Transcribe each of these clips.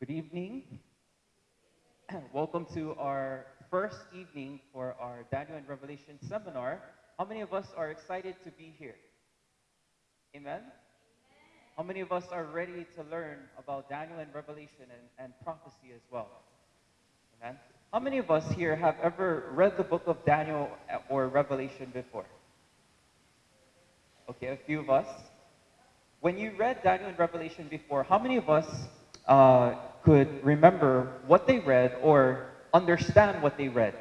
Good evening. Welcome to our first evening for our Daniel and Revelation seminar. How many of us are excited to be here? Amen? How many of us are ready to learn about Daniel and Revelation and, and prophecy as well? Amen? How many of us here have ever read the book of Daniel or Revelation before? Okay, a few of us. When you read Daniel and Revelation before, how many of us uh, could remember what they read or understand what they read?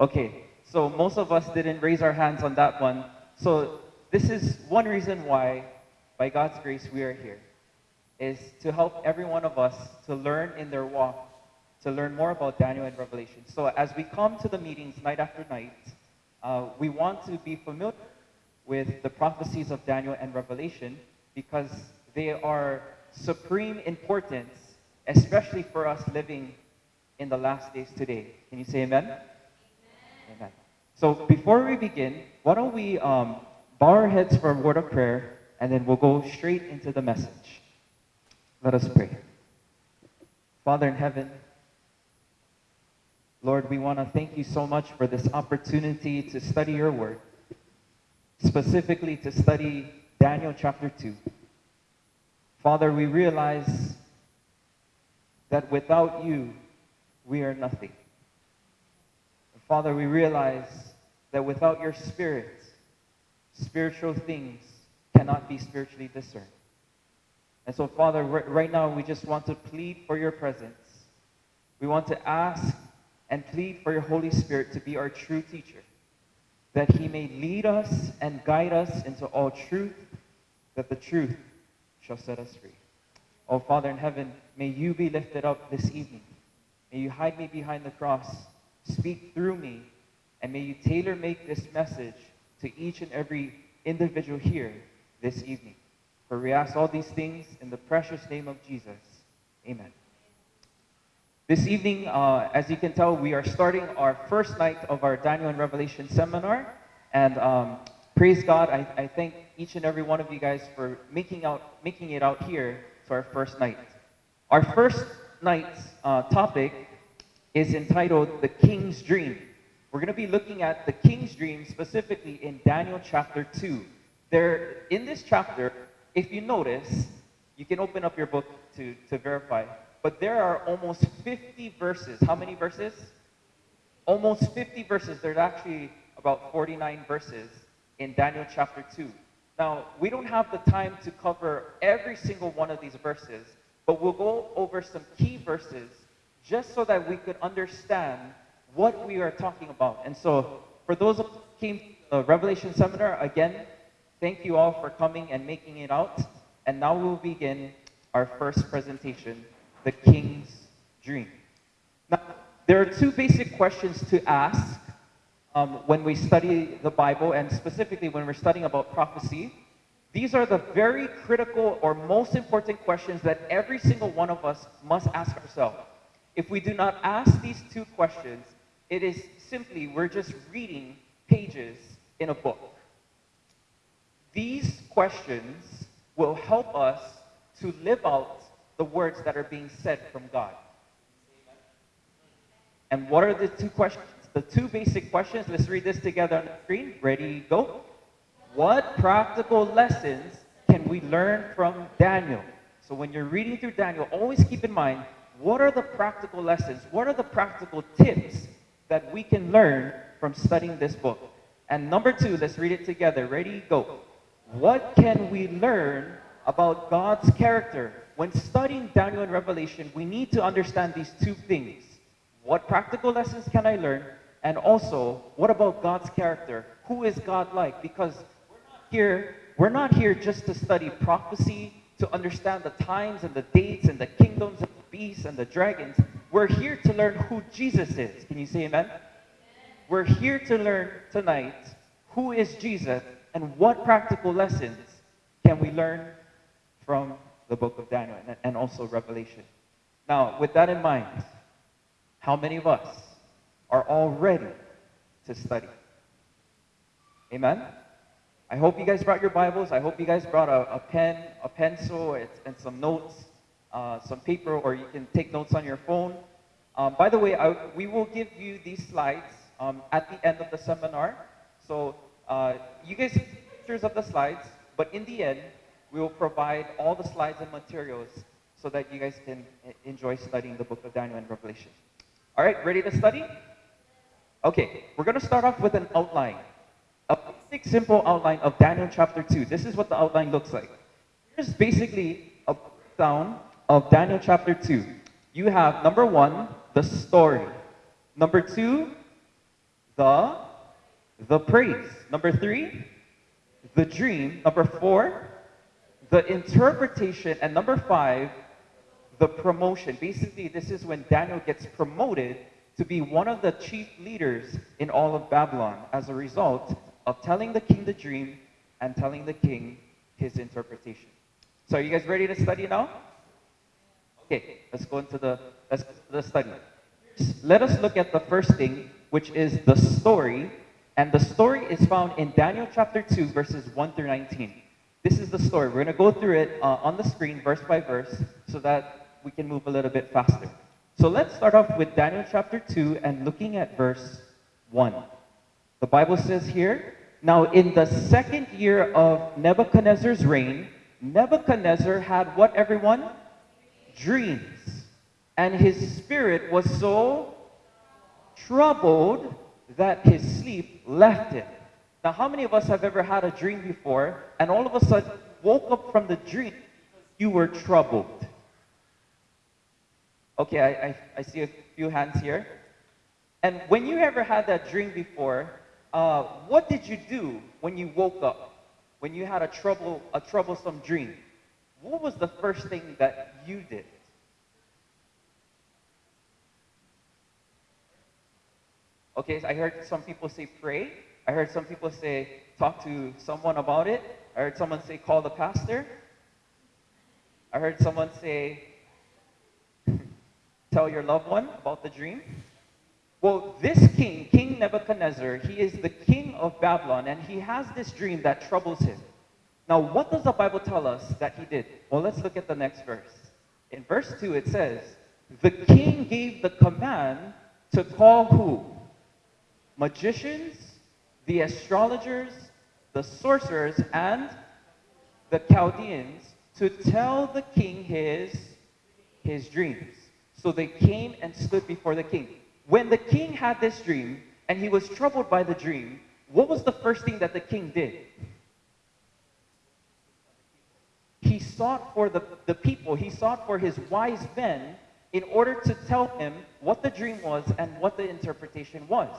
Okay, so most of us didn't raise our hands on that one. So this is one reason why, by God's grace, we are here, is to help every one of us to learn in their walk, to learn more about Daniel and Revelation. So as we come to the meetings night after night, uh, we want to be familiar with the prophecies of Daniel and Revelation because they are supreme importance, especially for us living in the last days today. Can you say amen? Amen. amen. So before we begin, why don't we um, bow our heads for a word of prayer, and then we'll go straight into the message. Let us pray. Father in heaven, Lord, we want to thank you so much for this opportunity to study your word, specifically to study Daniel chapter 2. Father, we realize that without you, we are nothing. Father, we realize that without your spirit, spiritual things cannot be spiritually discerned. And so, Father, right now we just want to plead for your presence. We want to ask and plead for your Holy Spirit to be our true teacher, that he may lead us and guide us into all truth, that the truth shall set us free. Oh, Father in heaven, may you be lifted up this evening. May you hide me behind the cross, speak through me, and may you tailor make this message to each and every individual here this evening. For we ask all these things in the precious name of Jesus. Amen. This evening, uh, as you can tell, we are starting our first night of our Daniel and Revelation seminar. And um, praise God, I, I, thank each and every one of you guys for making, out, making it out here to our first night. Our first night's uh, topic is entitled The King's Dream. We're going to be looking at the King's Dream specifically in Daniel chapter 2. There, in this chapter, if you notice, you can open up your book to, to verify but there are almost 50 verses. How many verses? Almost 50 verses. There's actually about 49 verses in Daniel chapter 2. Now, we don't have the time to cover every single one of these verses, but we'll go over some key verses just so that we could understand what we are talking about. And so, for those who came to the Revelation seminar, again, thank you all for coming and making it out. And now we'll begin our first presentation the king's dream. Now, there are two basic questions to ask um, when we study the Bible, and specifically when we're studying about prophecy. These are the very critical or most important questions that every single one of us must ask ourselves. If we do not ask these two questions, it is simply we're just reading pages in a book. These questions will help us to live out the words that are being said from God. And what are the two questions? The two basic questions. Let's read this together on the screen. Ready, go. What practical lessons can we learn from Daniel? So when you're reading through Daniel, always keep in mind what are the practical lessons? What are the practical tips that we can learn from studying this book? And number two, let's read it together. Ready, go. What can we learn about God's character when studying Daniel and Revelation, we need to understand these two things. What practical lessons can I learn? And also, what about God's character? Who is God like? Because we're not here, we're not here just to study prophecy, to understand the times and the dates and the kingdoms and the beasts and the dragons. We're here to learn who Jesus is. Can you say amen? We're here to learn tonight who is Jesus and what practical lessons can we learn from the book of Daniel and also Revelation. Now, with that in mind, how many of us are all ready to study? Amen? I hope you guys brought your Bibles. I hope you guys brought a, a pen, a pencil, and, and some notes, uh, some paper, or you can take notes on your phone. Um, by the way, I, we will give you these slides um, at the end of the seminar. So uh, you guys see pictures of the slides, but in the end, we will provide all the slides and materials so that you guys can enjoy studying the book of Daniel and Revelation. All right, ready to study? Okay, we're going to start off with an outline. A basic, simple outline of Daniel chapter 2. This is what the outline looks like. Here's basically a breakdown of Daniel chapter 2. You have number one, the story. Number two, the, the praise. Number three, the dream. Number four, the interpretation. And number five, the promotion. Basically, this is when Daniel gets promoted to be one of the chief leaders in all of Babylon as a result of telling the king the dream and telling the king his interpretation. So are you guys ready to study now? Okay, let's go into the, let's the study. Let us look at the first thing, which is the story. And the story is found in Daniel chapter 2, verses 1 through 19. This is the story. We're going to go through it uh, on the screen, verse by verse, so that we can move a little bit faster. So let's start off with Daniel chapter 2 and looking at verse 1. The Bible says here, Now in the second year of Nebuchadnezzar's reign, Nebuchadnezzar had what, everyone? Dreams. And his spirit was so troubled that his sleep left him. Now, how many of us have ever had a dream before and all of a sudden woke up from the dream you were troubled? Okay, I, I, I see a few hands here. And when you ever had that dream before, uh, what did you do when you woke up? When you had a trouble, a troublesome dream? What was the first thing that you did? Okay, I heard some people say pray. I heard some people say talk to someone about it. I heard someone say call the pastor. I heard someone say tell your loved one about the dream? Well, this king, King Nebuchadnezzar, he is the king of Babylon, and he has this dream that troubles him. Now, what does the Bible tell us that he did? Well, let's look at the next verse. In verse 2, it says, The king gave the command to call who? Magicians, the astrologers, the sorcerers, and the Chaldeans to tell the king his, his dreams. So they came and stood before the king. When the king had this dream and he was troubled by the dream, what was the first thing that the king did? He sought for the, the people, he sought for his wise men in order to tell him what the dream was and what the interpretation was.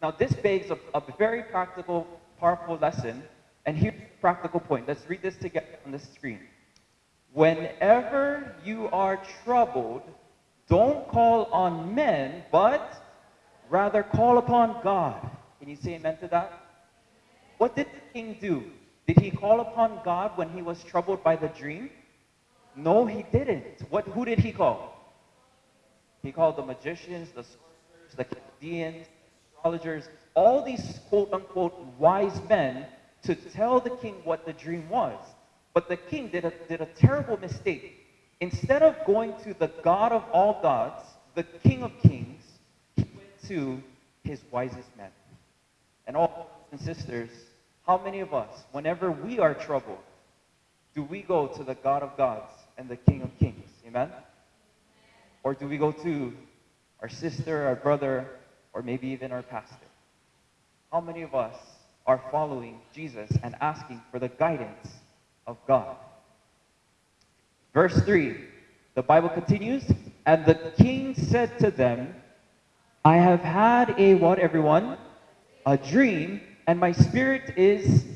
Now, this begs a, a very practical, powerful lesson. And here's the practical point. Let's read this together on the screen. Whenever you are troubled, don't call on men, but rather call upon God. Can you say amen to that? What did the king do? Did he call upon God when he was troubled by the dream? No, he didn't. What, who did he call? He called the magicians, the sorcerers, the Chaldeans, astrologers, all these quote unquote wise men to tell the king what the dream was. But the king did a, did a terrible mistake. Instead of going to the God of all gods, the King of kings, he went to his wisest men. And all brothers and sisters, how many of us, whenever we are troubled, do we go to the God of gods and the King of kings? Amen? Or do we go to our sister, our brother, or maybe even our pastor? How many of us are following Jesus and asking for the guidance of God? Verse 3, the Bible continues, and the king said to them, I have had a what, everyone? A dream, and my spirit is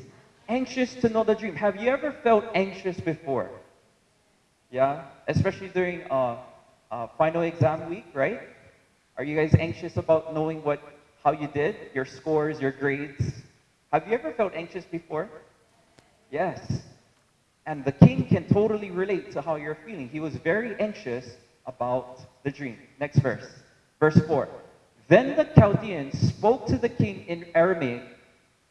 anxious to know the dream. Have you ever felt anxious before? Yeah, especially during uh, uh, final exam week, right? Are you guys anxious about knowing what, how you did, your scores, your grades? Have you ever felt anxious before? Yes. And the king can totally relate to how you're feeling. He was very anxious about the dream. Next verse. Verse 4. Then the Chaldeans spoke to the king in Aramaic,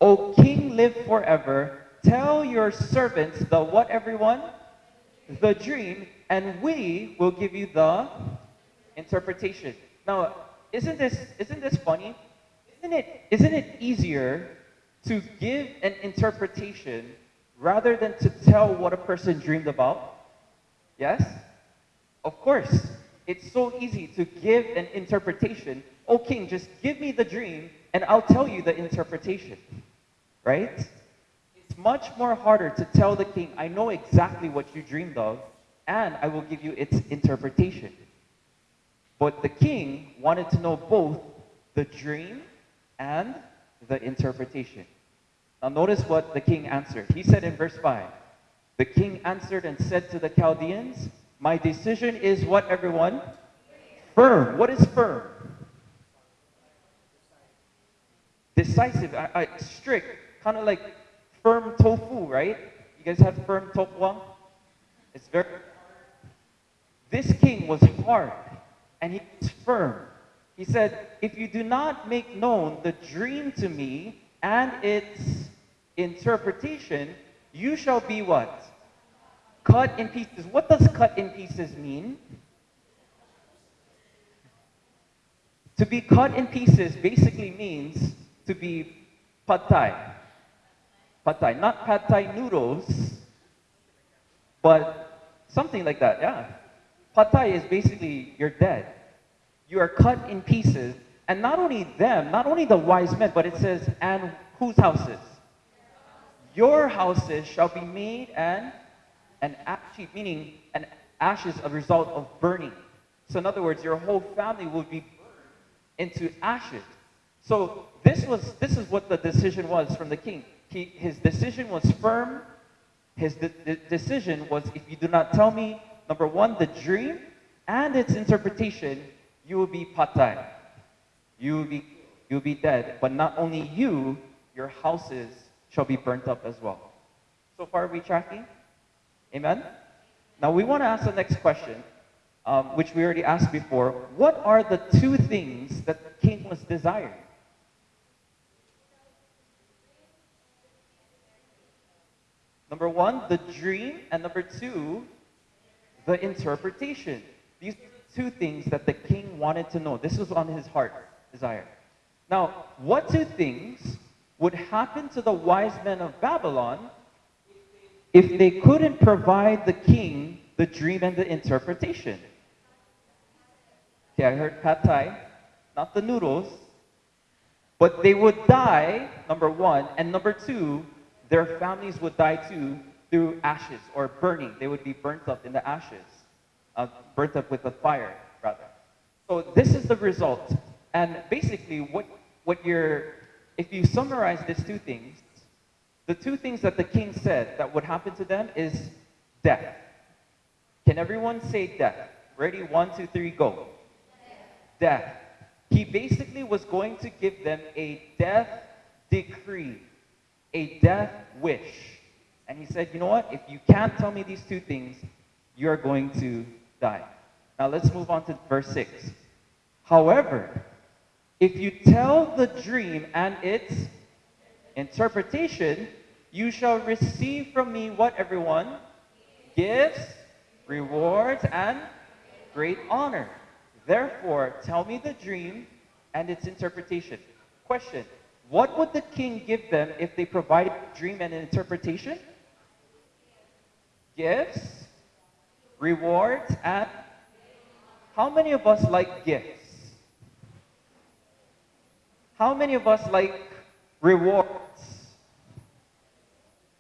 O king, live forever. Tell your servants the what, everyone? The dream, and we will give you the interpretation. Now, isn't this isn't this funny? Isn't it isn't it easier to give an interpretation rather than to tell what a person dreamed about? Yes? Of course. It's so easy to give an interpretation. Oh, king, just give me the dream and I'll tell you the interpretation. Right? It's much more harder to tell the king, I know exactly what you dreamed of and I will give you its interpretation. But the king wanted to know both the dream and the interpretation. Now, notice what the king answered. He said in verse 5 The king answered and said to the Chaldeans, My decision is what, everyone? Firm. What is firm? Decisive, I, I, strict, kind of like firm tofu, right? You guys have firm tofu? It's very. This king was hard and he was firm. He said, If you do not make known the dream to me and its interpretation, you shall be what? Cut in pieces. What does cut in pieces mean? To be cut in pieces basically means to be pad thai. Pad thai. Not pad thai noodles, but something like that, yeah. Pad thai is basically you're dead. You are cut in pieces. And not only them, not only the wise men, but it says, and whose houses? Your houses shall be made and an ash meaning an ashes a result of burning. So in other words, your whole family will be burned into ashes. So this was this is what the decision was from the king. He, his decision was firm. His de de decision was, if you do not tell me Number one, the dream and its interpretation, you will be pad thai. You will be, you will be dead. But not only you, your houses shall be burnt up as well. So far, we tracking? Amen? Now, we want to ask the next question, um, which we already asked before. What are the two things that the king was desiring? Number one, the dream, and number two, the interpretation. These two things that the king wanted to know. This was on his heart desire. Now, what two things would happen to the wise men of Babylon if they couldn't provide the king the dream and the interpretation? Okay, I heard pad thai, not the noodles, but they would die, number one, and number two, their families would die too through ashes or burning. They would be burnt up in the ashes, uh, burnt up with the fire, rather. So this is the result. And basically, what, what you're, if you summarize these two things, the two things that the king said that would happen to them is death. Can everyone say death? Ready? One, two, three, go. Death. death. He basically was going to give them a death decree, a death wish. And he said, You know what? If you can't tell me these two things, you're going to die. Now let's move on to verse 6. However, if you tell the dream and its interpretation, you shall receive from me what, everyone? Gifts, rewards, and great honor. Therefore, tell me the dream and its interpretation. Question What would the king give them if they provided dream and an interpretation? gifts, rewards, and how many of us like gifts? How many of us like rewards?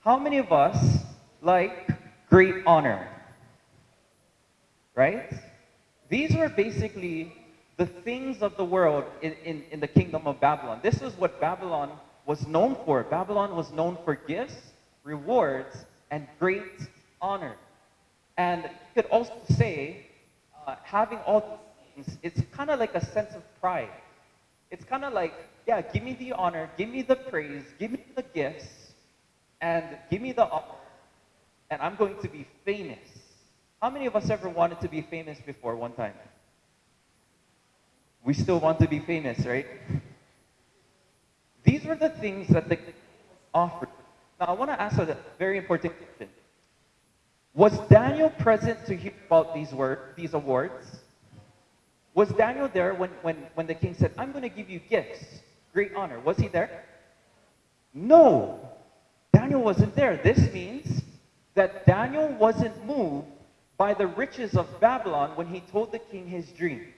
How many of us like great honor? Right? These were basically the things of the world in, in, in the kingdom of Babylon. This is what Babylon was known for. Babylon was known for gifts, rewards, and great honor. And you could also say, uh, having all these things, it's kind of like a sense of pride. It's kind of like, yeah, give me the honor, give me the praise, give me the gifts, and give me the honor, and I'm going to be famous. How many of us ever wanted to be famous before one time? We still want to be famous, right? These were the things that the offered Now, I want to ask a very important question. Was Daniel present to hear about these, word, these awards? Was Daniel there when, when, when the king said, I'm going to give you gifts, great honor? Was he there? No. Daniel wasn't there. This means that Daniel wasn't moved by the riches of Babylon when he told the king his dream.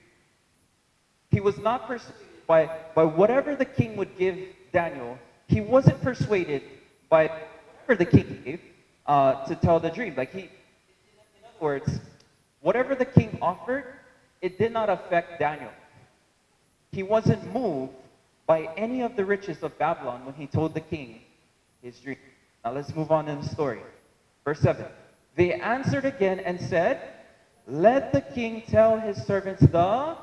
He was not persuaded by, by whatever the king would give Daniel. He wasn't persuaded by whatever the king gave uh, to tell the dream. Like he, in other words, whatever the king offered, it did not affect Daniel. He wasn't moved by any of the riches of Babylon when he told the king his dream. Now let's move on in the story. Verse 7. They answered again and said, Let the king tell his servants the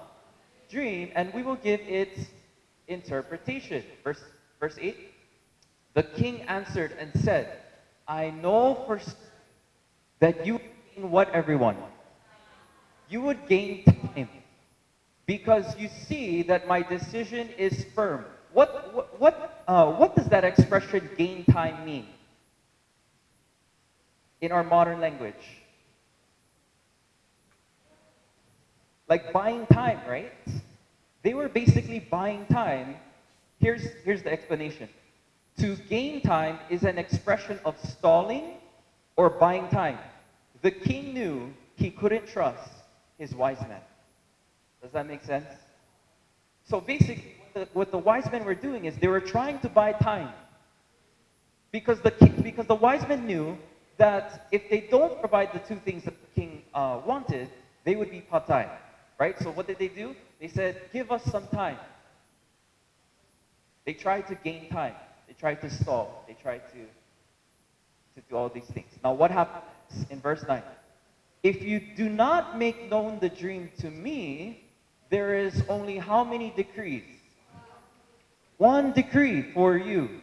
dream, and we will give its interpretation. Verse, verse 8. The king answered and said, I know for that you mean what everyone? You would gain time because you see that my decision is firm. What, what, what, uh, what does that expression gain time mean in our modern language? Like buying time, right? They were basically buying time. Here's, here's the explanation. To gain time is an expression of stalling or buying time. The king knew he couldn't trust his wise men. Does that make sense? So basically, what the, what the wise men were doing is they were trying to buy time. Because the, king, because the wise men knew that if they don't provide the two things that the king uh, wanted, they would be patai. Right? So what did they do? They said, give us some time. They tried to gain time. They tried to stall. They tried to, to do all these things. Now what happens in verse 9? If you do not make known the dream to me, there is only how many decrees? One decree for you.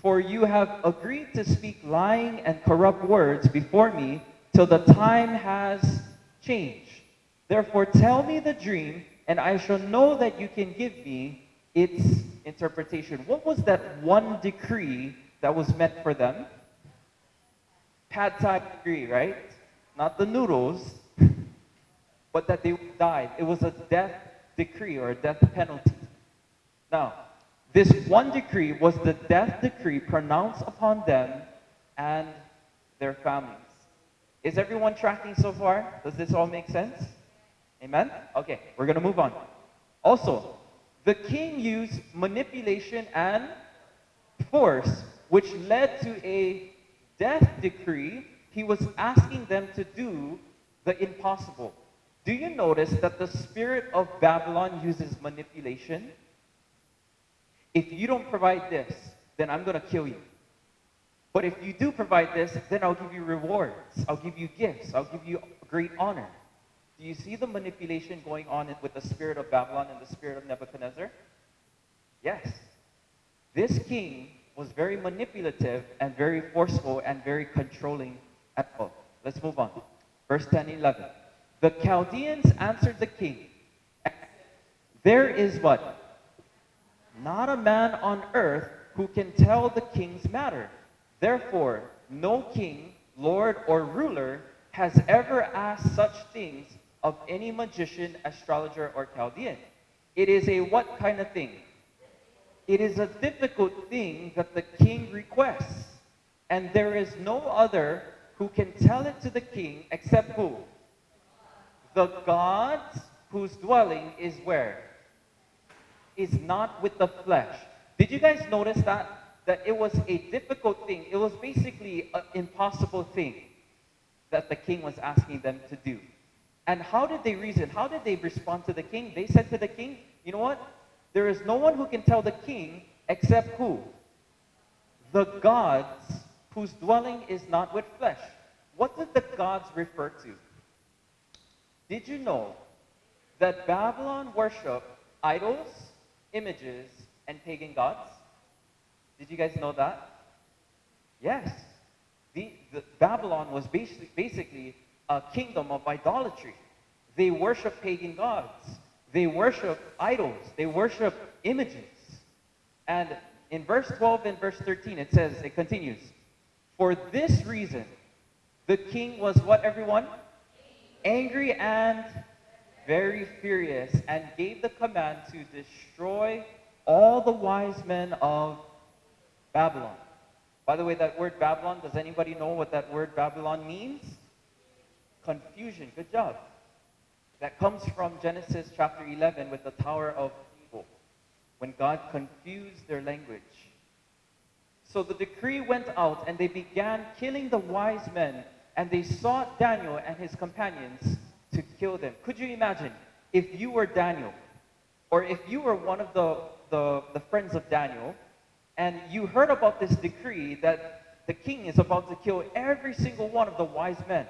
For you have agreed to speak lying and corrupt words before me till the time has changed. Therefore tell me the dream, and I shall know that you can give me its interpretation. What was that one decree that was meant for them? Pad Thai decree, right? Not the noodles, but that they died. It was a death decree or a death penalty. Now, this one decree was the death decree pronounced upon them and their families. Is everyone tracking so far? Does this all make sense? Amen? Okay, we're going to move on. Also, the king used manipulation and force, which led to a death decree. He was asking them to do the impossible. Do you notice that the spirit of Babylon uses manipulation? If you don't provide this, then I'm going to kill you. But if you do provide this, then I'll give you rewards. I'll give you gifts. I'll give you great honor. Do you see the manipulation going on with the spirit of Babylon and the spirit of Nebuchadnezzar? Yes. This king was very manipulative and very forceful and very controlling at all. Let's move on. Verse 10 11. The Chaldeans answered the king, There is what? Not a man on earth who can tell the king's matter. Therefore, no king, lord, or ruler has ever asked such things of any magician, astrologer, or Chaldean. It is a what kind of thing? It is a difficult thing that the king requests. And there is no other who can tell it to the king except who? The God whose dwelling is where? Is not with the flesh. Did you guys notice that? That it was a difficult thing. It was basically an impossible thing that the king was asking them to do. And how did they reason? How did they respond to the king? They said to the king, you know what? There is no one who can tell the king except who? The gods whose dwelling is not with flesh. What did the gods refer to? Did you know that Babylon worshiped idols, images, and pagan gods? Did you guys know that? Yes. The, the Babylon was basically, basically a kingdom of idolatry. They worship pagan gods. They worship idols. They worship images. And in verse 12 and verse 13, it says, it continues, For this reason, the king was what, everyone? Angry and very furious, and gave the command to destroy all the wise men of Babylon. By the way, that word Babylon, does anybody know what that word Babylon means? Confusion. Good job. That comes from Genesis chapter 11 with the Tower of Babel, when God confused their language. So the decree went out, and they began killing the wise men, and they sought Daniel and his companions to kill them. Could you imagine if you were Daniel, or if you were one of the, the, the friends of Daniel, and you heard about this decree that the king is about to kill every single one of the wise men,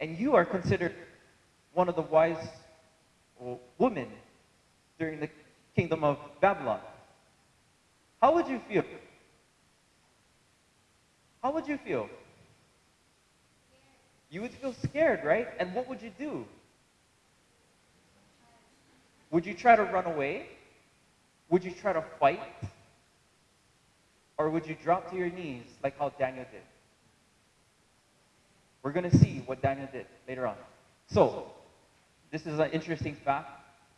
and you are considered one of the wise women during the kingdom of Babylon. How would you feel? How would you feel? You would feel scared, right? And what would you do? Would you try to run away? Would you try to fight? Or would you drop to your knees like how Daniel did? We're going to see what Daniel did later on. So, this is an interesting fact.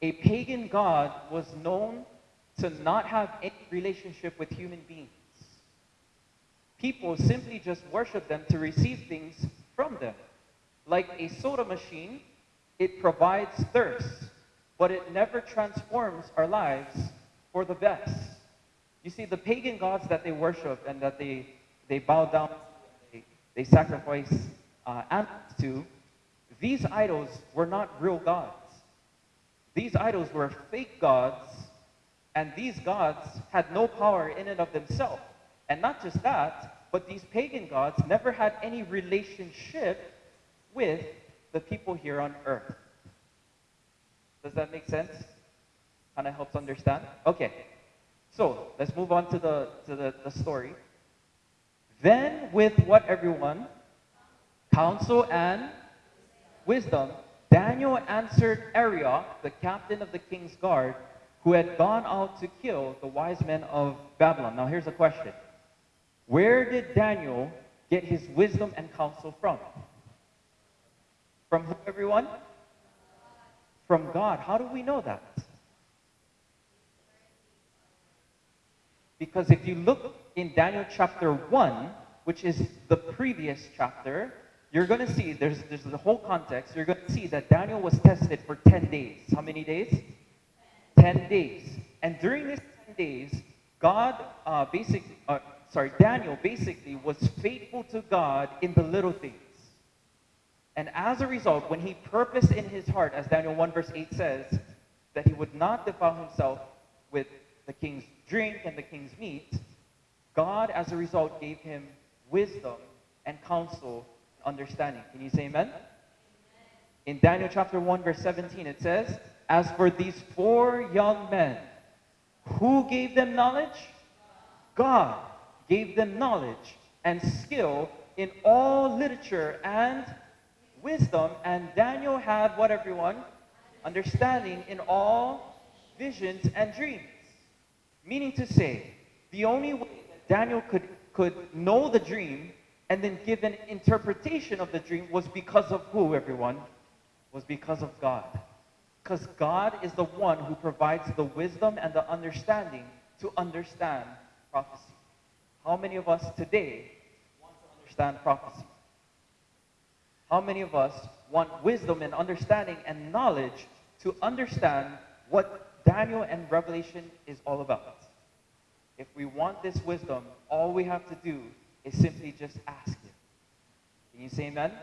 A pagan god was known to not have any relationship with human beings. People simply just worship them to receive things from them. Like a soda machine, it provides thirst, but it never transforms our lives for the best. You see, the pagan gods that they worship and that they, they bow down to, they, they sacrifice uh, animals to, these idols were not real gods. These idols were fake gods, and these gods had no power in and of themselves. And not just that, but these pagan gods never had any relationship with the people here on earth. Does that make sense? Kind of helps understand? Okay. So let's move on to the to the, the story. Then with what everyone? Counsel and wisdom, Daniel answered Arioch, the captain of the king's guard, who had gone out to kill the wise men of Babylon. Now here's a question. Where did Daniel get his wisdom and counsel from? From who, everyone? From God. How do we know that? Because if you look in Daniel chapter 1, which is the previous chapter, you're going to see, there's, there's the whole context, you're going to see that Daniel was tested for 10 days. How many days? 10 days. And during these 10 days, God uh, basically, uh, sorry, Daniel basically was faithful to God in the little things. And as a result, when he purposed in his heart, as Daniel 1 verse 8 says, that he would not defile himself with the king's drink and the king's meat, God, as a result, gave him wisdom and counsel and understanding. Can you say amen? amen? In Daniel chapter 1, verse 17, it says, As for these four young men, who gave them knowledge? God gave them knowledge and skill in all literature and wisdom. And Daniel had what, everyone? Understanding in all visions and dreams. Meaning to say, the only way that Daniel could, could know the dream and then give an interpretation of the dream was because of who, everyone? Was because of God. Because God is the one who provides the wisdom and the understanding to understand prophecy. How many of us today want to understand prophecy? How many of us want wisdom and understanding and knowledge to understand what Daniel and Revelation is all about? If we want this wisdom, all we have to do is simply just ask Him. Can you say amen? amen?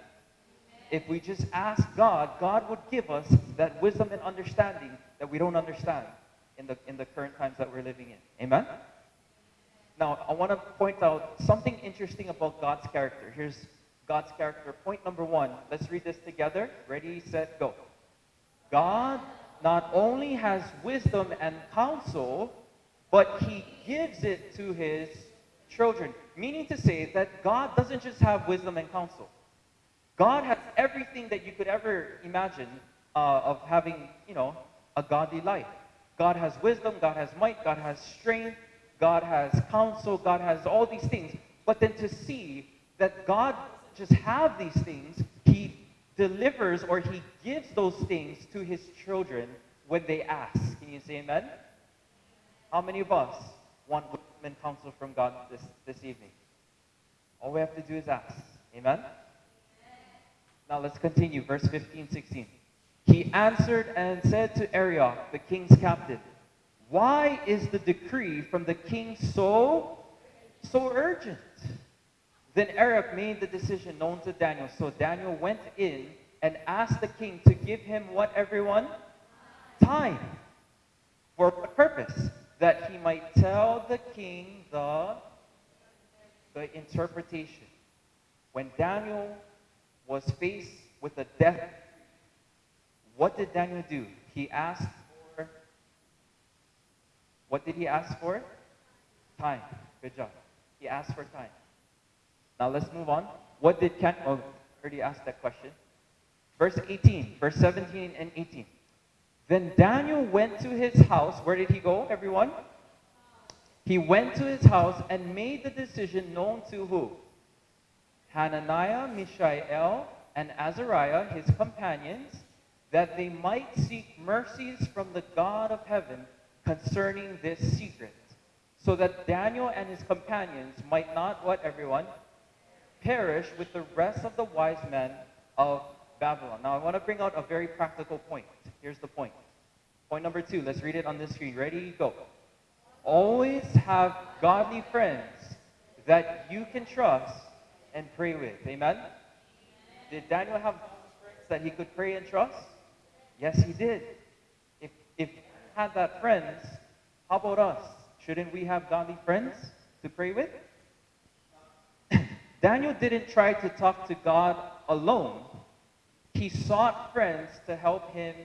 If we just ask God, God would give us that wisdom and understanding that we don't understand in the, in the current times that we're living in. Amen? Now, I want to point out something interesting about God's character. Here's God's character. Point number one. Let's read this together. Ready, set, go. God not only has wisdom and counsel, but he gives it to his children. Meaning to say that God doesn't just have wisdom and counsel. God has everything that you could ever imagine uh, of having, you know, a godly life. God has wisdom, God has might, God has strength, God has counsel, God has all these things. But then to see that God just have these things, he delivers or he gives those things to his children when they ask. Can you say amen? How many of us want wisdom counsel from God this, this evening? All we have to do is ask. Amen? Now let's continue. Verse 15, 16. He answered and said to Arioch, the king's captain, Why is the decree from the king so, so urgent? Then Arioch made the decision known to Daniel. So Daniel went in and asked the king to give him what, everyone? Time. For what purpose? That he might tell the king the, the interpretation. When Daniel was faced with a death, what did Daniel do? He asked what did he ask for? Time. Good job. He asked for time. Now let's move on. What did Ken, oh, already asked that question. Verse 18, verse 17 and 18. Then Daniel went to his house. Where did he go, everyone? He went to his house and made the decision known to who? Hananiah, Mishael, and Azariah, his companions, that they might seek mercies from the God of heaven concerning this secret, so that Daniel and his companions might not, what everyone? Perish with the rest of the wise men of Babylon. Now, I want to bring out a very practical point. Here's the point. Point number two, let's read it on the screen. Ready, go. Always have godly friends that you can trust and pray with. Amen? Did Daniel have friends that he could pray and trust? Yes, he did. Had that uh, friends, how about us? Shouldn't we have godly friends to pray with? Daniel didn't try to talk to God alone. He sought friends to help him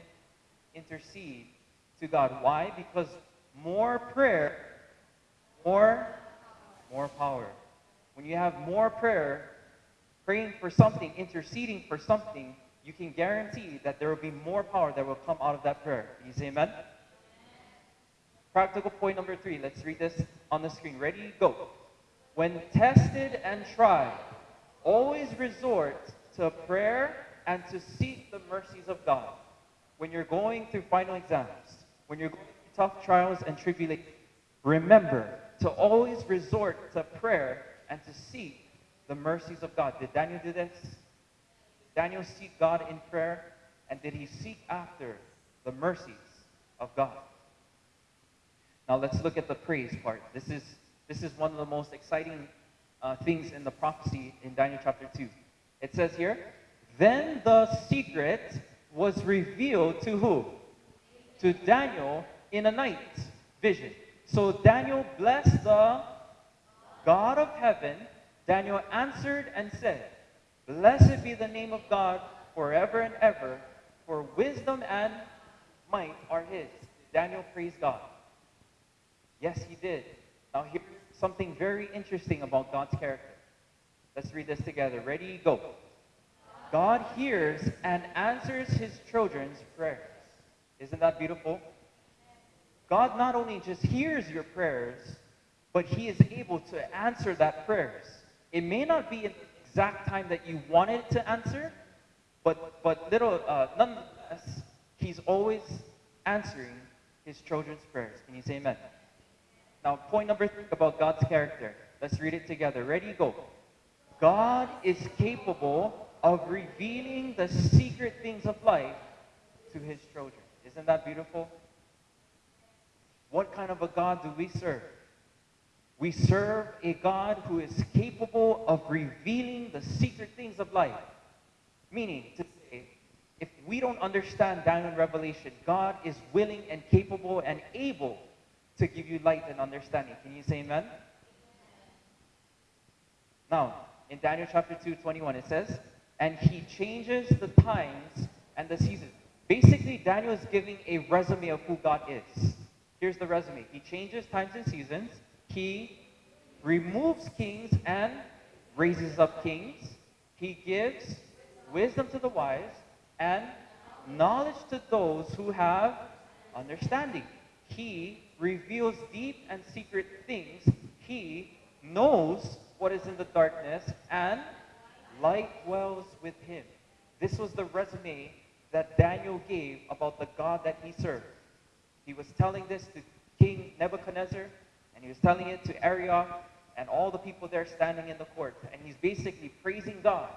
intercede to God. Why? Because more prayer, more, more power. When you have more prayer, praying for something, interceding for something, you can guarantee that there will be more power that will come out of that prayer. You say amen? Practical point number three. Let's read this on the screen. Ready? Go. When tested and tried, always resort to prayer and to seek the mercies of God. When you're going through final exams, when you're going through tough trials and tribulations, remember to always resort to prayer and to seek the mercies of God. Did Daniel do this? Daniel seek God in prayer? And did he seek after the mercies of God? Now let's look at the praise part. This is, this is one of the most exciting uh, things in the prophecy in Daniel chapter 2. It says here, Then the secret was revealed to who? To Daniel in a night vision. So Daniel blessed the God of heaven Daniel answered and said, Blessed be the name of God forever and ever, for wisdom and might are his. Daniel praised God. Yes, he did. Now here's something very interesting about God's character. Let's read this together. Ready? Go. God hears and answers his children's prayers. Isn't that beautiful? God not only just hears your prayers, but he is able to answer that prayers. It may not be in the exact time that you wanted to answer, but, but little, uh, nonetheless, he's always answering his children's prayers. Can you say amen? Now, point number three about God's character. Let's read it together. Ready? Go. God is capable of revealing the secret things of life to his children. Isn't that beautiful? What kind of a God do we serve? We serve a God who is capable of revealing the secret things of life. Meaning, to say, if we don't understand Daniel and Revelation, God is willing and capable and able to give you light and understanding. Can you say amen? Now, in Daniel chapter 2, 21, it says, And he changes the times and the seasons. Basically, Daniel is giving a resume of who God is. Here's the resume. He changes times and seasons. He removes kings and raises up kings. He gives wisdom to the wise and knowledge to those who have understanding. He reveals deep and secret things. He knows what is in the darkness, and light dwells with him. This was the resume that Daniel gave about the God that he served. He was telling this to King Nebuchadnezzar, and he was telling it to Arioch and all the people there standing in the court. And he's basically praising God.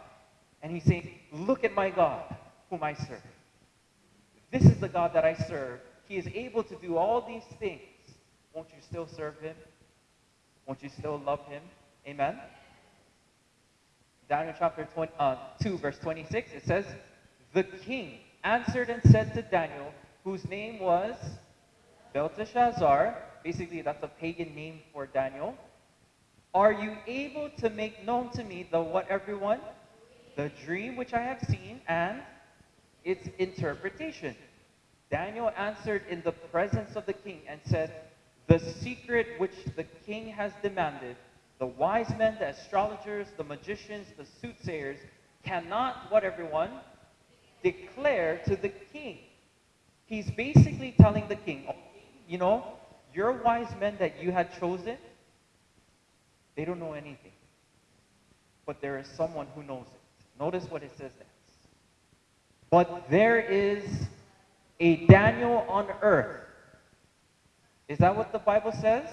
And he's saying, Look at my God, whom I serve. This is the God that I serve. He is able to do all these things. Won't you still serve him? Won't you still love him? Amen? Daniel chapter 20, uh, 2, verse 26, it says, The king answered and said to Daniel, whose name was Belteshazzar, basically that's a pagan name for Daniel, Are you able to make known to me the what everyone? The dream which I have seen and its interpretation. Daniel answered in the presence of the king and said, The secret which the king has demanded, the wise men, the astrologers, the magicians, the soothsayers, cannot, what everyone? Declare to the king. He's basically telling the king, oh, you know, your wise men that you had chosen, they don't know anything. But there is someone who knows it. Notice what it says next. But there is a Daniel on earth. Is that what the Bible says?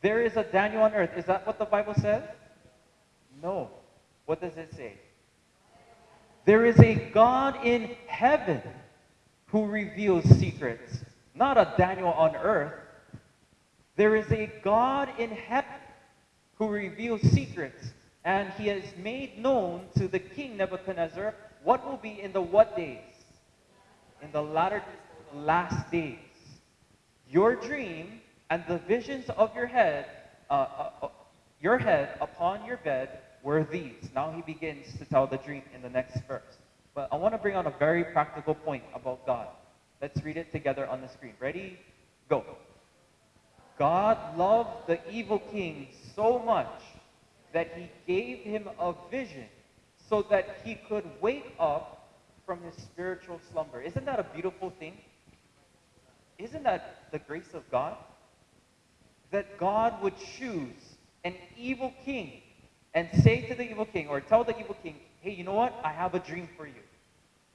There is a Daniel on earth. Is that what the Bible says? No. What does it say? There is a God in heaven who reveals secrets, not a Daniel on earth. There is a God in heaven who reveals secrets, and he has made known to the king Nebuchadnezzar what will be in the what days? In the latter days the last days. Your dream and the visions of your head, uh, uh, uh, your head upon your bed were these. Now he begins to tell the dream in the next verse. But I want to bring out a very practical point about God. Let's read it together on the screen. Ready? Go. God loved the evil king so much that he gave him a vision so that he could wake up from his spiritual slumber. Isn't that a beautiful thing? Isn't that the grace of God? that God would choose an evil king and say to the evil king, or tell the evil king, hey, you know what? I have a dream for you.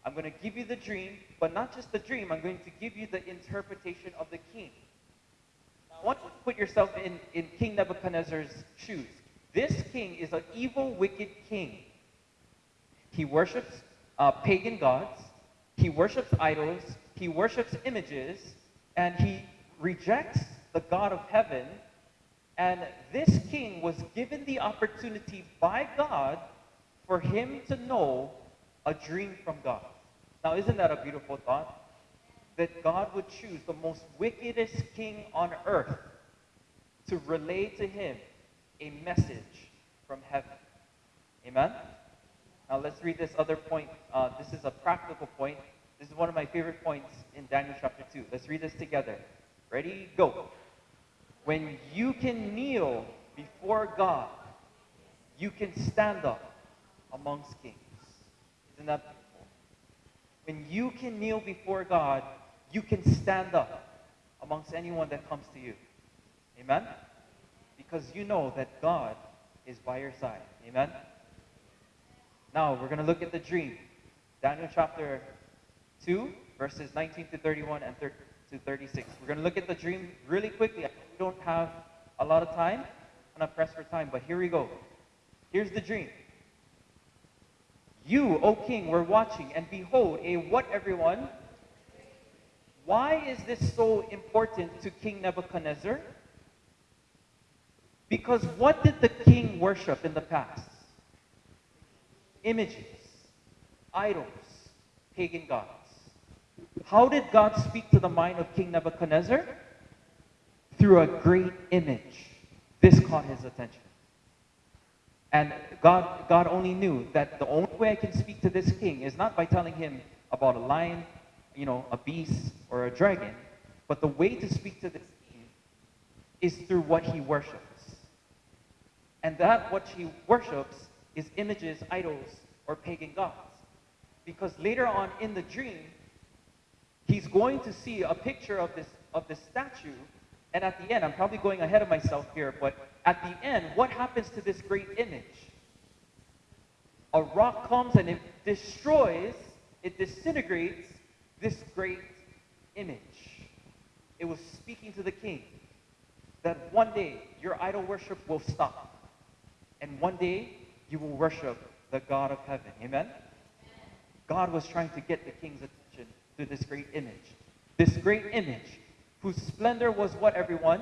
I'm going to give you the dream, but not just the dream, I'm going to give you the interpretation of the king. I want you to put yourself in, in King Nebuchadnezzar's shoes. This king is an evil, wicked king. He worships uh, pagan gods, he worships idols, he worships images, and he rejects the God of heaven. And this king was given the opportunity by God for him to know a dream from God. Now, isn't that a beautiful thought? That God would choose the most wickedest king on earth to relay to him a message from heaven. Amen? Now, let's read this other point. Uh, this is a practical point. This is one of my favorite points in Daniel chapter 2. Let's read this together. Ready? Go. When you can kneel before God, you can stand up amongst kings. Isn't that beautiful? When you can kneel before God, you can stand up amongst anyone that comes to you. Amen? Because you know that God is by your side. Amen? Now, we're going to look at the dream. Daniel chapter 2, verses 19 to 31 and 30 to 36. We're going to look at the dream really quickly we don't have a lot of time. I'm not pressed for time, but here we go. Here's the dream. You, O king, were watching, and behold, a what, everyone? Why is this so important to King Nebuchadnezzar? Because what did the king worship in the past? Images, idols, pagan gods. How did God speak to the mind of King Nebuchadnezzar? through a great image. This caught his attention. And God, God only knew that the only way I can speak to this king is not by telling him about a lion, you know, a beast, or a dragon, but the way to speak to this king is through what he worships. And that what he worships is images, idols, or pagan gods. Because later on in the dream, he's going to see a picture of this, of this statue and at the end, I'm probably going ahead of myself here, but at the end, what happens to this great image? A rock comes and it destroys, it disintegrates this great image. It was speaking to the king that one day your idol worship will stop. And one day you will worship the God of heaven. Amen? God was trying to get the king's attention to this great image. This great image, whose splendor was what everyone?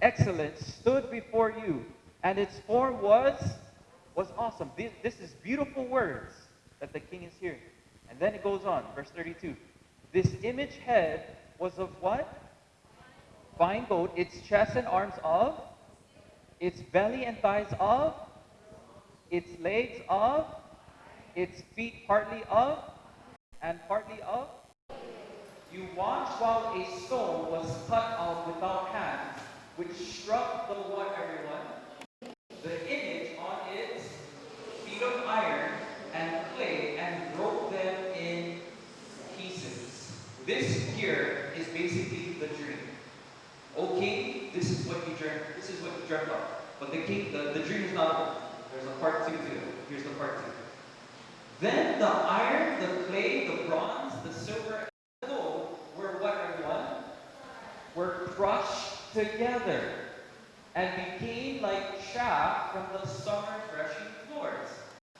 Excellence stood before you, and its form was was awesome. This, this is beautiful words that the king is hearing. And then it goes on, verse 32. This image head was of what? Fine gold, its chest and arms of, its belly and thighs of, its legs of, its feet partly of, and partly of. You watched while a stone was cut out without hands, which struck the what, everyone? The image on its feet of iron and clay and broke them in pieces. This here is basically the dream. O king, this is what you dreamt. This is what you dreamt of. But the king, the, the dream is not over. There's a part two to it. Here's the part two. Then the iron, the clay, the bronze, the silver, and the gold were what everyone? Were crushed together and became like chaff from the summer threshing floors.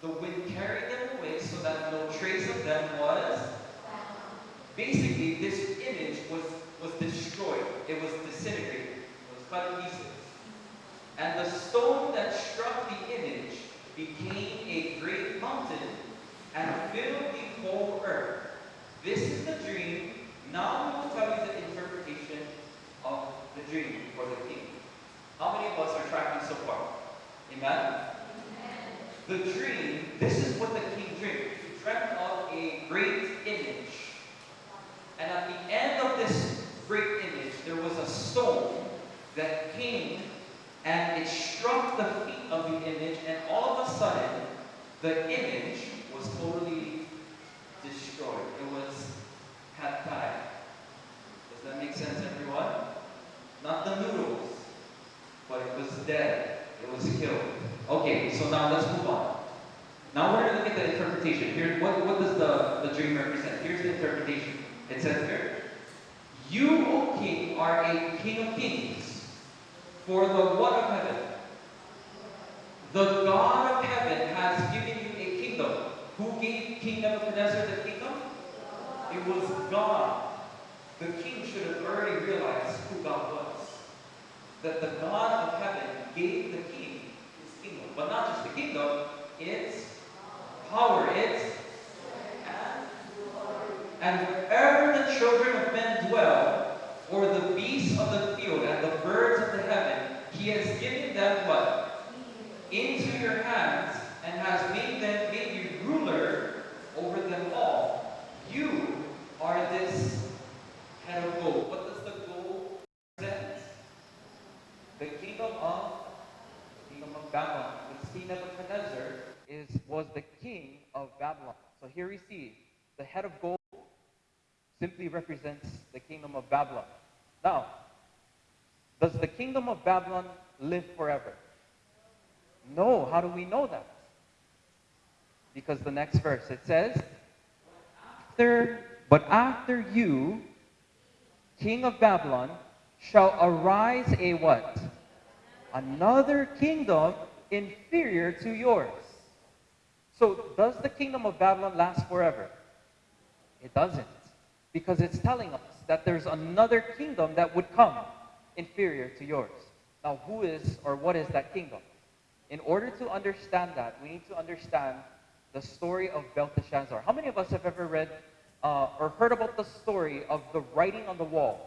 The wind carried them away so that no trace of them was. Basically, this image was, was destroyed. It was disintegrated. It was cut pieces. And the stone that struck the image became a great and fill the whole earth. This is the dream. Now we will tell you the interpretation of the dream for the king. How many of us are tracking so far? Amen? The dream, this is what the king dreamed. He dreamt of a great image. And at the end of this great image, there was a stone that came and it struck the feet of the image, and all of a sudden, the image was totally destroyed. It was had died. Does that make sense, everyone? Not the noodles, but it was dead. It was killed. Okay, so now let's move on. Now we're going to look at the interpretation. Here, what, what does the, the dream represent? Here's the interpretation. It says here, You, O king, are a king of kings, for the what of heaven? The God of heaven has given you a kingdom. King Nebuchadnezzar the kingdom? It was God. The king should have already realized who God was. That the God of heaven gave the king his kingdom. But not just the kingdom, it's power, it's and wherever the children of men dwell, or the beasts of the field and the birds of the heaven, he has given them what? Into your hands, and has made them made you ruler over them all. You are this head of gold. What does the gold represent? The kingdom of the kingdom of Babylon. The king Nebuchadnezzar is was the king of Babylon. So here we see the head of gold simply represents the kingdom of Babylon. Now, does the kingdom of Babylon live forever? No. How do we know that? Because the next verse it says, after, but after you, king of Babylon, shall arise a what? Another kingdom inferior to yours. So, does the kingdom of Babylon last forever? It doesn't because it's telling us that there's another kingdom that would come inferior to yours. Now, who is or what is that kingdom? In order to understand that, we need to understand the story of Belteshazzar. How many of us have ever read uh, or heard about the story of the writing on the wall?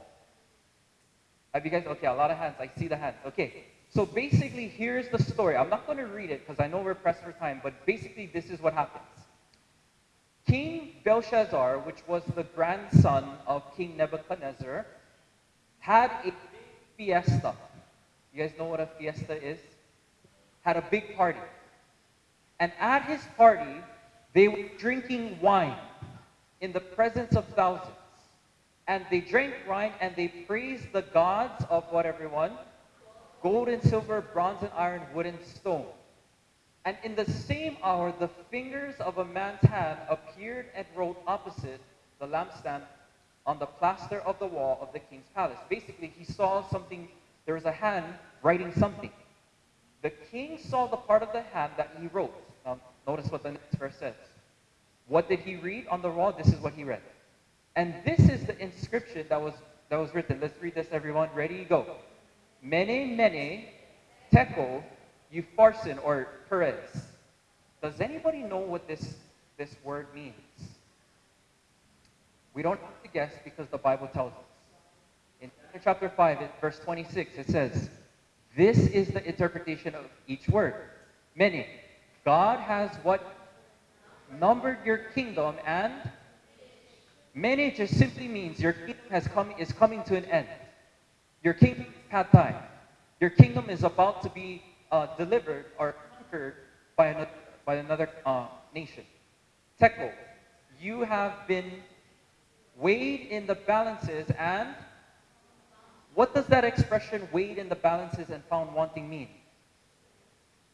Have you guys? Okay, a lot of hands. I see the hands. Okay, so basically, here's the story. I'm not going to read it because I know we're pressed for time, but basically, this is what happens. King Belshazzar, which was the grandson of King Nebuchadnezzar, had a fiesta. You guys know what a fiesta is? Had a big party. And at his party, they were drinking wine in the presence of thousands. And they drank wine and they praised the gods of what everyone? Gold and silver, bronze and iron, wood and stone. And in the same hour, the fingers of a man's hand appeared and wrote opposite the lampstand on the plaster of the wall of the king's palace. Basically, he saw something, there was a hand writing something. The king saw the part of the hand that he wrote. Now, notice what the next verse says. What did he read on the wall? This is what he read. And this is the inscription that was, that was written. Let's read this, everyone. Ready? Go. Mene, mene, tekel, upharsin, or Peres. Does anybody know what this, this word means? We don't have to guess because the Bible tells us. In chapter 5, verse 26, it says, This is the interpretation of each word. Mene. God has what? Numbered your kingdom and mene just simply means your kingdom has come, is coming to an end. Your kingdom had. Your kingdom is about to be uh, delivered or conquered by another, by another uh, nation. Tekel, you have been weighed in the balances and what does that expression weighed in the balances and found wanting mean?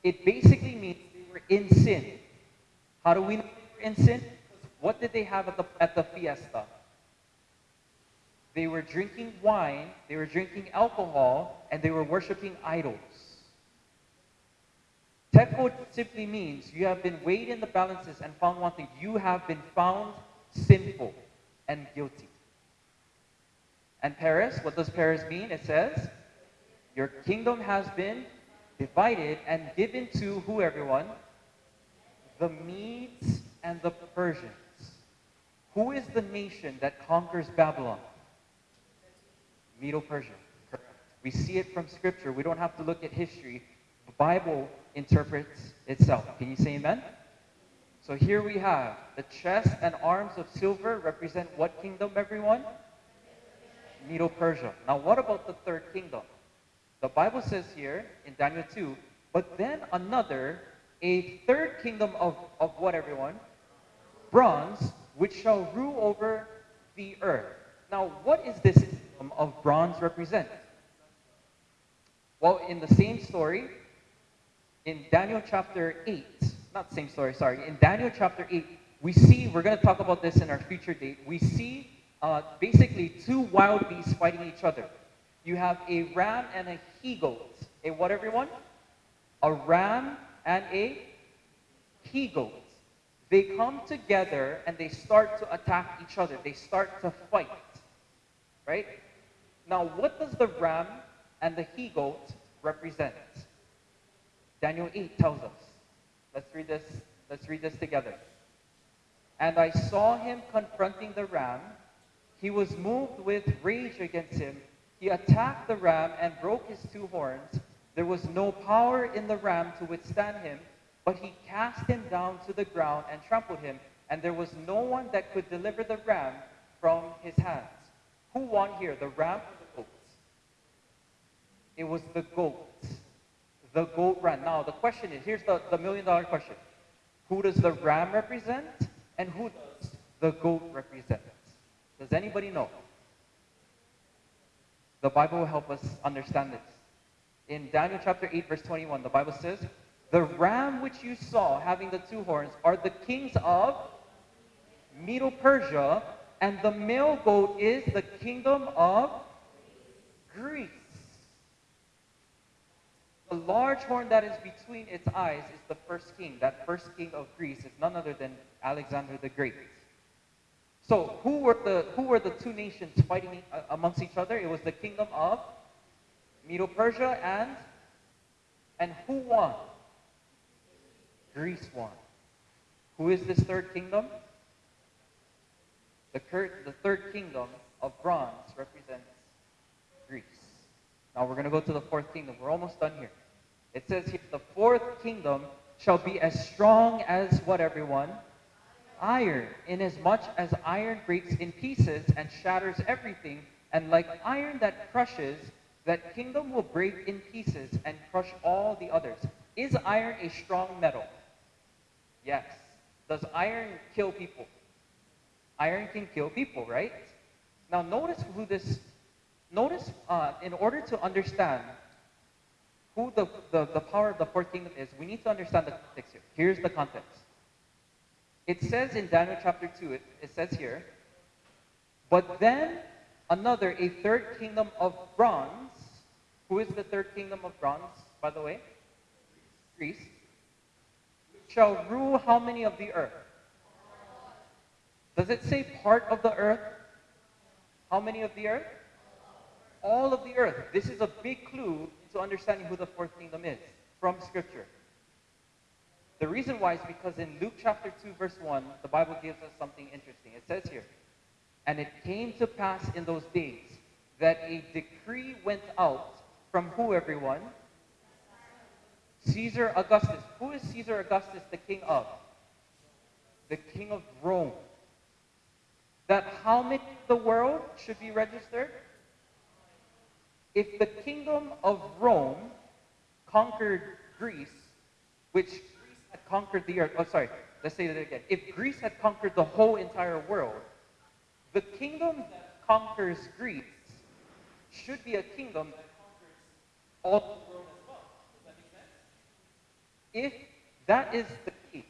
It basically means they were in sin. How do we know they were in sin? What did they have at the, at the fiesta? They were drinking wine, they were drinking alcohol, and they were worshiping idols. Tekel simply means you have been weighed in the balances and found wanting. You have been found sinful and guilty. And Peres, what does Peres mean? It says, Your kingdom has been divided and given to who, everyone? The Medes and the Persians. Who is the nation that conquers Babylon? Medo Persia. We see it from Scripture. We don't have to look at history. The Bible interprets itself. Can you say amen? So here we have the chest and arms of silver represent what kingdom, everyone? Medo Persia. Now, what about the third kingdom? The Bible says here in Daniel 2, but then another, a third kingdom of, of what, everyone? Bronze, which shall rule over the earth. Now, what is this kingdom of bronze represent? Well, in the same story, in Daniel chapter 8, not same story, sorry. In Daniel chapter 8, we see, we're going to talk about this in our future date, we see uh, basically two wild beasts fighting each other. You have a ram and a he goat. A what, everyone? A ram and a he goat. They come together and they start to attack each other. They start to fight. Right? Now, what does the ram and the he goat represent? Daniel 8 tells us. Let's read this. Let's read this together. And I saw him confronting the ram. He was moved with rage against him. He attacked the ram and broke his two horns. There was no power in the ram to withstand him, but he cast him down to the ground and trampled him, and there was no one that could deliver the ram from his hands. Who won here, the ram or the goat? It was the goat the goat ran. Now, the question is here's the, the million dollar question Who does the ram represent, and who does the goat represent? Does anybody know? The Bible will help us understand this. In Daniel chapter 8, verse 21, the Bible says, The ram which you saw having the two horns are the kings of Medo Persia, and the male goat is the kingdom of Greece. The large horn that is between its eyes is the first king. That first king of Greece is none other than Alexander the Great. So who were the who were the two nations fighting uh, amongst each other? It was the kingdom of Medo-Persia and and who won? Greece won. Who is this third kingdom? The, the third kingdom of bronze represents Greece. Now we're going to go to the fourth kingdom. We're almost done here. It says here, the fourth kingdom shall be as strong as what, everyone? Iron, inasmuch as iron breaks in pieces and shatters everything, and like iron that crushes, that kingdom will break in pieces and crush all the others. Is iron a strong metal? Yes. Does iron kill people? Iron can kill people, right? Now notice who this, notice uh, in order to understand who the, the, the power of the fourth kingdom is, we need to understand the context here. Here's the context. It says in Daniel chapter 2, it, it says here, but then another, a third kingdom of bronze. Who is the third kingdom of bronze, by the way? Greece. Shall rule how many of the earth? Does it say part of the earth? How many of the earth? All of the earth. This is a big clue to understanding who the fourth kingdom is from Scripture. The reason why is because in Luke chapter 2, verse 1, the Bible gives us something interesting. It says here, And it came to pass in those days that a decree went out from who, everyone? Caesar Augustus. Who is Caesar Augustus the king of? The king of Rome. That how many of the world should be registered? If the kingdom of Rome conquered Greece, which Greece had conquered the earth, oh, sorry, let's say that again. If Greece had conquered the whole entire world, the kingdom that conquers Greece should be a kingdom that conquers all the world as well. Does that make sense? If that is the case,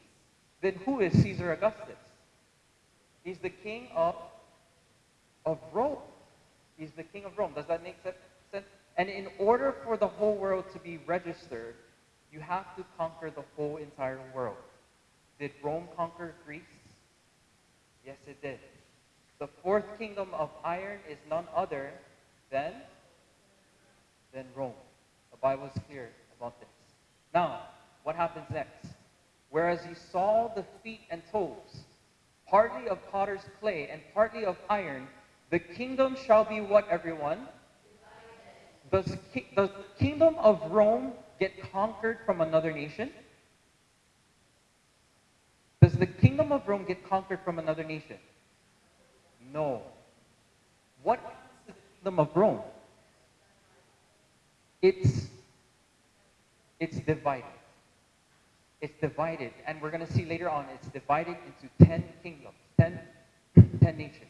then who is Caesar Augustus? He's the king of, of Rome. He's the king of Rome. Does that make sense? And in order for the whole world to be registered, you have to conquer the whole entire world. Did Rome conquer Greece? Yes, it did. The fourth kingdom of iron is none other than, than Rome. The Bible is clear about this. Now, what happens next? Whereas you saw the feet and toes, partly of potter's clay and partly of iron, the kingdom shall be what, everyone? Does, does the kingdom of Rome get conquered from another nation? Does the kingdom of Rome get conquered from another nation? No. What is the kingdom of Rome? It's, it's divided. It's divided. And we're going to see later on, it's divided into 10 kingdoms, 10, 10 nations.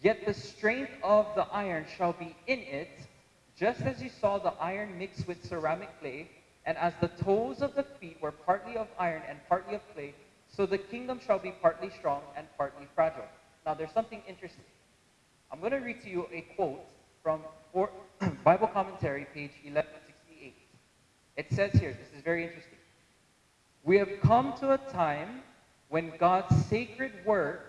Yet the strength of the iron shall be in it, just as you saw the iron mixed with ceramic clay, and as the toes of the feet were partly of iron and partly of clay, so the kingdom shall be partly strong and partly fragile. Now, there's something interesting. I'm going to read to you a quote from Bible Commentary, page 1168. It says here, this is very interesting. We have come to a time when God's sacred word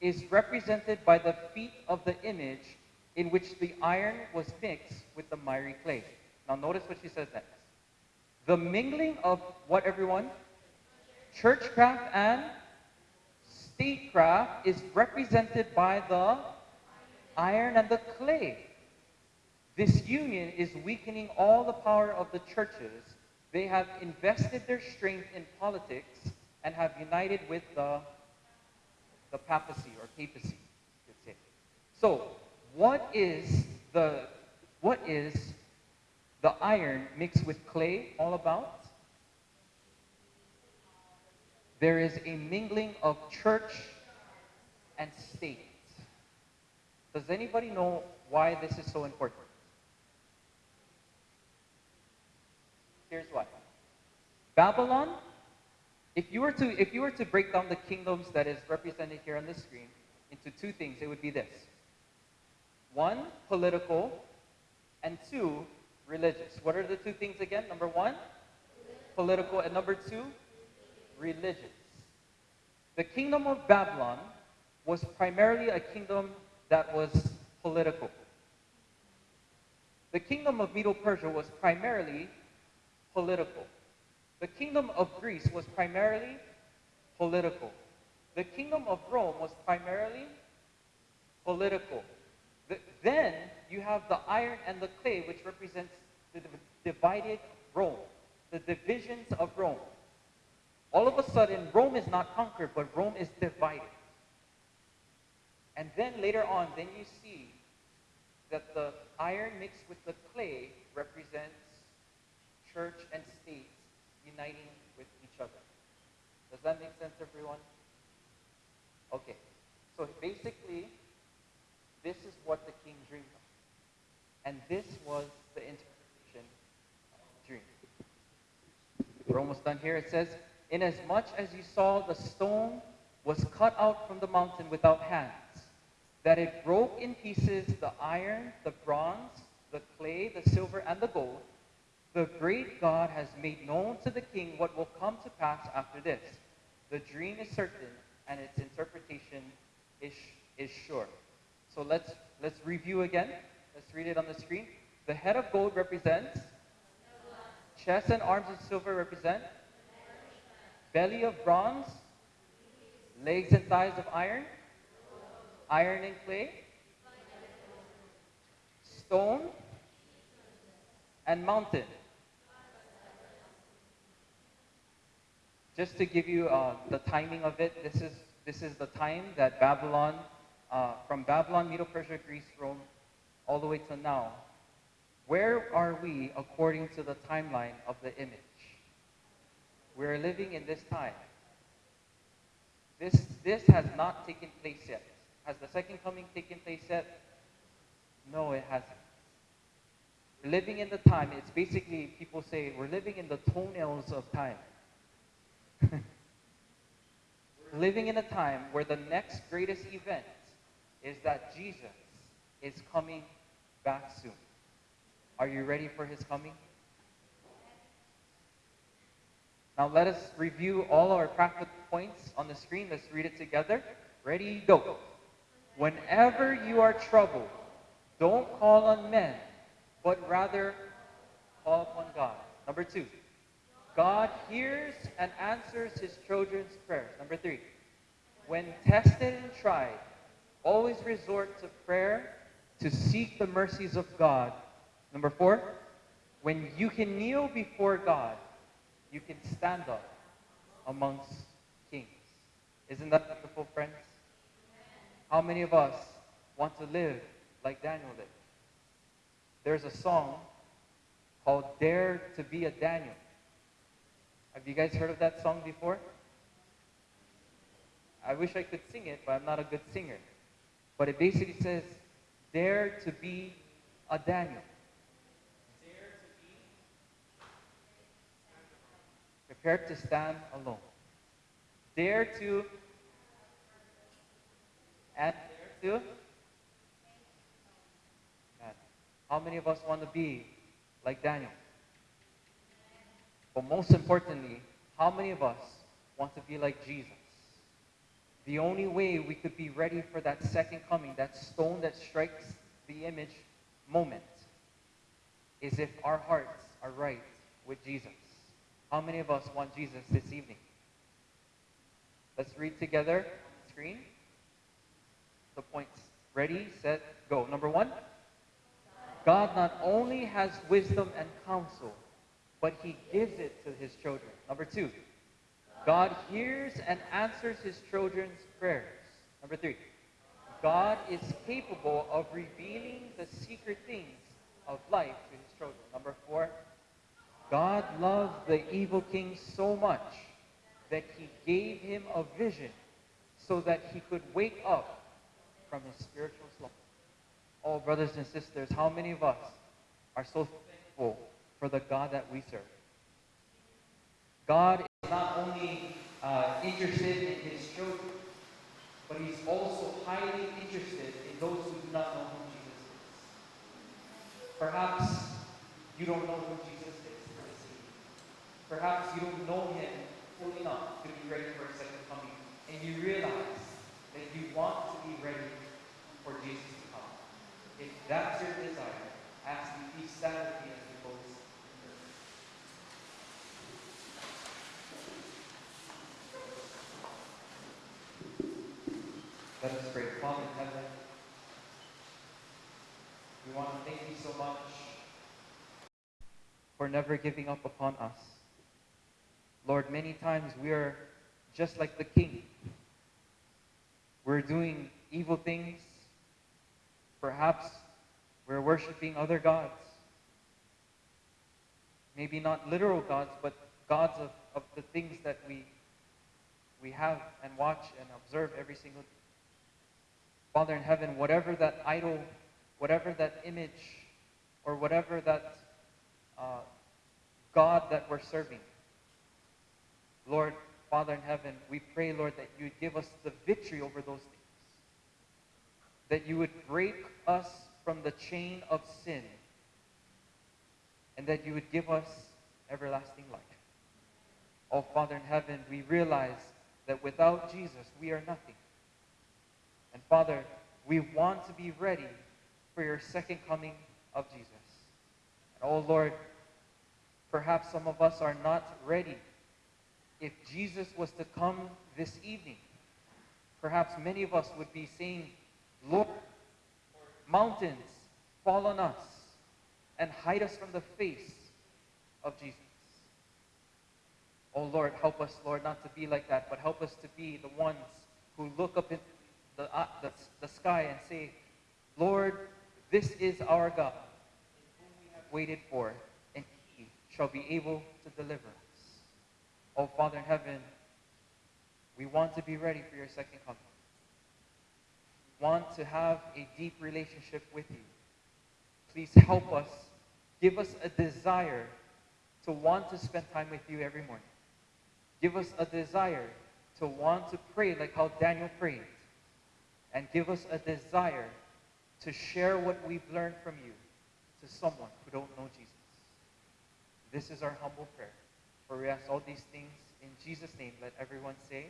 is represented by the feet of the image in which the iron was mixed with the miry clay. Now notice what she says next. The mingling of what everyone? Churchcraft and statecraft is represented by the iron and the clay. This union is weakening all the power of the churches. They have invested their strength in politics and have united with the, the papacy or papacy, you could say. So what is the what is the iron mixed with clay all about? There is a mingling of church and state. Does anybody know why this is so important? Here's why. Babylon, if you were to if you were to break down the kingdoms that is represented here on the screen into two things, it would be this. One, political, and two, religious. What are the two things again? Number one, political, and number two, religious. The kingdom of Babylon was primarily a kingdom that was political. The kingdom of Medo Persia was primarily political. The kingdom of Greece was primarily political. The kingdom of Rome was primarily political. The, then you have the iron and the clay, which represents the divided Rome, the divisions of Rome. All of a sudden, Rome is not conquered, but Rome is divided. And then later on, then you see that the iron mixed with the clay represents church and state uniting with each other. Does that make sense, everyone? Okay. So basically, this is what the king dreamed of. And this was the interpretation of the dream. We're almost done here. It says, Inasmuch as you saw the stone was cut out from the mountain without hands, that it broke in pieces the iron, the bronze, the clay, the silver, and the gold, the great God has made known to the king what will come to pass after this. The dream is certain, and its interpretation is, is sure. So let's, let's review again. Let's read it on the screen. The head of gold represents, chest and arms of silver represent, belly of bronze, legs and thighs of iron, iron and clay, stone, and mountain. Just to give you uh, the timing of it, this is, this is the time that Babylon, uh, from Babylon, Medo-Persia, Greece, Rome, all the way to now. Where are we according to the timeline of the image? We're living in this time. This, this has not taken place yet. Has the second coming taken place yet? No, it hasn't. We're living in the time, it's basically, people say, we're living in the toenails of time. We're living in a time where the next greatest event is that Jesus is coming back soon. Are you ready for his coming? Now let us review all our practical points on the screen. Let's read it together. Ready, go. Whenever you are troubled, don't call on men, but rather call upon God. Number two, God hears and answers his children's prayers. Number three, when tested and tried, always resort to prayer to seek the mercies of God. Number four, when you can kneel before God, you can stand up amongst kings. Isn't that beautiful, friends? How many of us want to live like Daniel lived? There's a song called Dare to be a Daniel. Have you guys heard of that song before? I wish I could sing it, but I'm not a good singer. But it basically says, Dare to be a Daniel. Dare to be prepared to stand alone. Dare to and dare to How many of us want to be like Daniel? But most importantly, how many of us want to be like Jesus? The only way we could be ready for that second coming, that stone that strikes the image moment, is if our hearts are right with Jesus. How many of us want Jesus this evening? Let's read together screen. The points. Ready, set, go. Number one. God not only has wisdom and counsel, but he gives it to his children. Number two, God hears and answers his children's prayers. Number three, God is capable of revealing the secret things of life to his children. Number four, God loved the evil king so much that he gave him a vision so that he could wake up from his spiritual slumber. Oh, brothers and sisters, how many of us are so thankful for the God that we serve? God is not only uh, interested in his children, but he's also highly interested in those who do not know who Jesus is. Perhaps you don't know who Jesus is. Perhaps you don't know him fully enough to be ready for his second coming. And you realize that you want to be ready for Jesus to come. if that's your desire, ask the peace sanity as we Let us pray. Father in heaven, we want to thank you so much for never giving up upon us. Lord, many times we are just like the king. We're doing evil things, Perhaps we're worshiping other gods. Maybe not literal gods, but gods of, of the things that we, we have and watch and observe every single day. Father in heaven, whatever that idol, whatever that image, or whatever that uh, God that we're serving, Lord, Father in heaven, we pray, Lord, that you would give us the victory over those things. That you would break us from the chain of sin. And that you would give us everlasting life. Oh, Father in heaven, we realize that without Jesus, we are nothing. And Father, we want to be ready for your second coming of Jesus. And oh, Lord, perhaps some of us are not ready. If Jesus was to come this evening, perhaps many of us would be saying, Lord, mountains fall on us and hide us from the face of Jesus. Oh Lord, help us, Lord, not to be like that, but help us to be the ones who look up into the, uh, the, the sky and say, Lord, this is our God, whom we have waited for, and he shall be able to deliver us. Oh Father in heaven, we want to be ready for your second coming. We want to have a deep relationship with you. Please help us. Give us a desire to want to spend time with you every morning. Give us a desire to want to pray like how Daniel prayed. And give us a desire to share what we've learned from you to someone who don't know Jesus. This is our humble prayer. For we ask all these things in Jesus' name. Let everyone say,